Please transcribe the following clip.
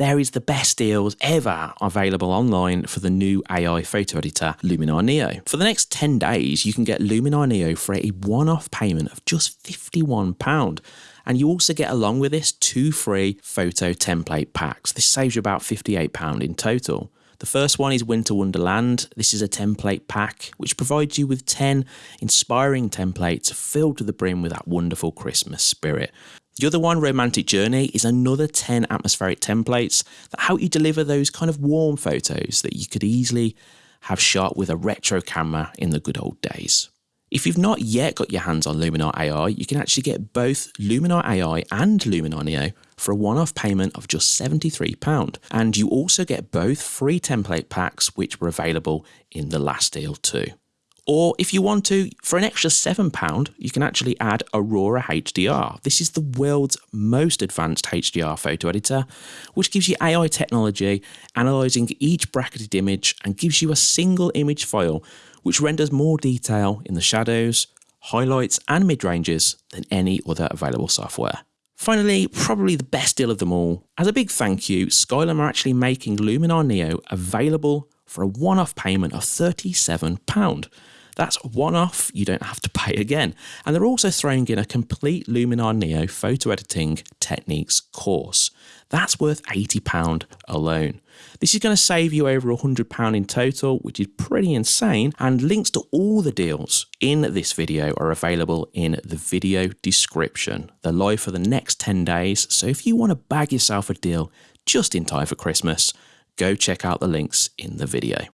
there is the best deals ever available online for the new AI photo editor Luminar Neo. For the next 10 days, you can get Luminar Neo for a one-off payment of just £51. And you also get along with this two free photo template packs. This saves you about £58 in total. The first one is Winter Wonderland. This is a template pack which provides you with 10 inspiring templates filled to the brim with that wonderful Christmas spirit. The other one, Romantic Journey, is another 10 atmospheric templates that help you deliver those kind of warm photos that you could easily have shot with a retro camera in the good old days. If you've not yet got your hands on Luminar AI, you can actually get both Luminar AI and Luminar Neo for a one-off payment of just £73. And you also get both free template packs which were available in the last deal too. Or if you want to, for an extra £7, you can actually add Aurora HDR. This is the world's most advanced HDR photo editor, which gives you AI technology analysing each bracketed image and gives you a single image file which renders more detail in the shadows, highlights and mid-ranges than any other available software. Finally, probably the best deal of them all, as a big thank you, Skylum are actually making Luminar Neo available for a one-off payment of £37. That's one off, you don't have to pay again. And they're also throwing in a complete Luminar Neo photo editing techniques course. That's worth £80 alone. This is going to save you over £100 in total, which is pretty insane. And links to all the deals in this video are available in the video description. They're live for the next 10 days. So if you want to bag yourself a deal just in time for Christmas, go check out the links in the video.